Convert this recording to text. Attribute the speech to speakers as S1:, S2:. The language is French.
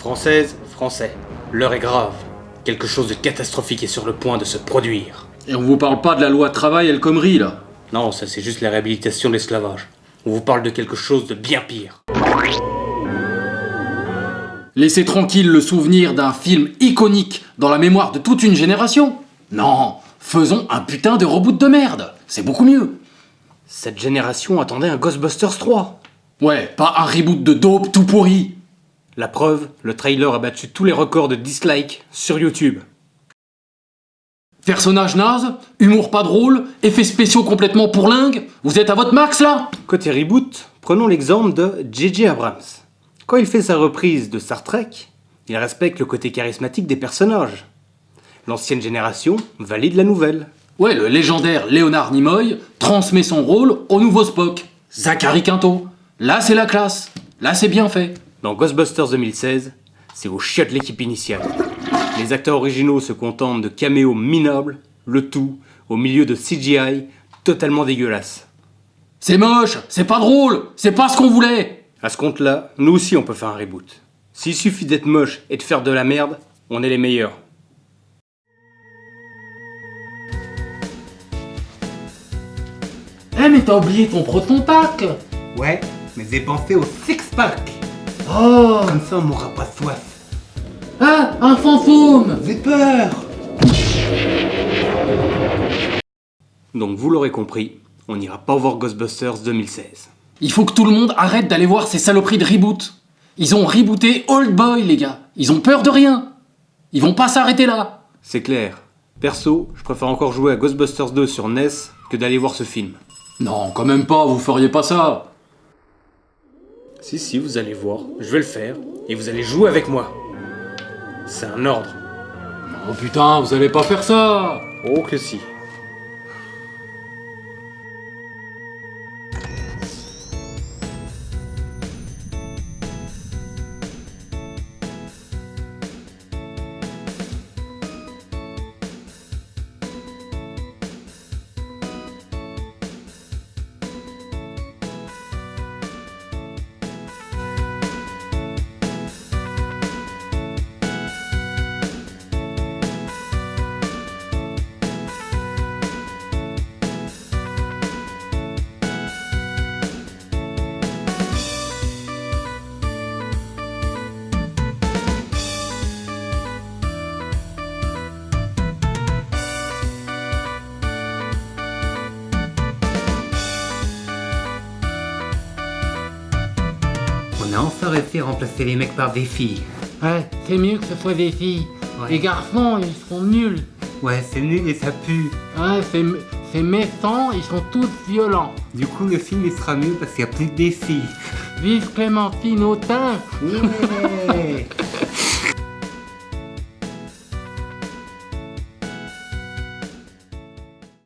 S1: Française, français, l'heure est grave. Quelque chose de catastrophique est sur le point de se produire.
S2: Et on vous parle pas de la loi travail El Khomri, là
S1: Non, ça c'est juste la réhabilitation de l'esclavage. On vous parle de quelque chose de bien pire.
S2: Laissez tranquille le souvenir d'un film iconique dans la mémoire de toute une génération Non, faisons un putain de reboot de merde, c'est beaucoup mieux.
S1: Cette génération attendait un Ghostbusters 3.
S2: Ouais, pas un reboot de dope tout pourri.
S1: La preuve, le trailer a battu tous les records de dislikes sur YouTube.
S2: Personnage naze, humour pas drôle, effets spéciaux complètement pourlingues, vous êtes à votre max là?
S1: Côté reboot, prenons l'exemple de J.J. Abrams. Quand il fait sa reprise de Star Trek, il respecte le côté charismatique des personnages. L'ancienne génération valide la nouvelle.
S2: Ouais, le légendaire Léonard Nimoy transmet son rôle au nouveau Spock, Zachary Quinto. Là c'est la classe, là c'est bien fait.
S1: Dans Ghostbusters 2016, c'est au chiottes l'équipe initiale. Les acteurs originaux se contentent de caméos minables, le tout au milieu de CGI totalement dégueulasse.
S2: C'est moche, c'est pas drôle, c'est pas ce qu'on voulait
S1: À ce compte-là, nous aussi on peut faire un reboot. S'il suffit d'être moche et de faire de la merde, on est les meilleurs.
S2: Eh mais t'as oublié ton proton pack
S3: Ouais, mais j'ai pensé au six-pack.
S2: Oh
S3: Comme ça, on m'aura pas soif.
S2: Ah, un fantôme
S3: J'ai peur.
S1: Donc vous l'aurez compris, on n'ira pas voir Ghostbusters 2016.
S2: Il faut que tout le monde arrête d'aller voir ces saloperies de reboot. Ils ont rebooté Old Boy, les gars. Ils ont peur de rien. Ils vont pas s'arrêter là.
S1: C'est clair. Perso, je préfère encore jouer à Ghostbusters 2 sur NES que d'aller voir ce film.
S2: Non, quand même pas, vous feriez pas ça.
S1: Si, si, vous allez voir, je vais le faire, et vous allez jouer avec moi. C'est un ordre.
S2: Oh putain, vous allez pas faire ça
S1: Oh que si.
S3: On a enfin réussi à remplacer les mecs par des filles.
S4: Ouais, c'est mieux que ce soit des filles.
S3: Ouais.
S4: Les garçons, ils sont nuls.
S3: Ouais, c'est nul et ça pue.
S4: Ouais, c'est c'est méchant, ils sont tous violents.
S3: Du coup, le film il sera mieux parce qu'il y a plus des filles.
S4: Vive Clémentine Autain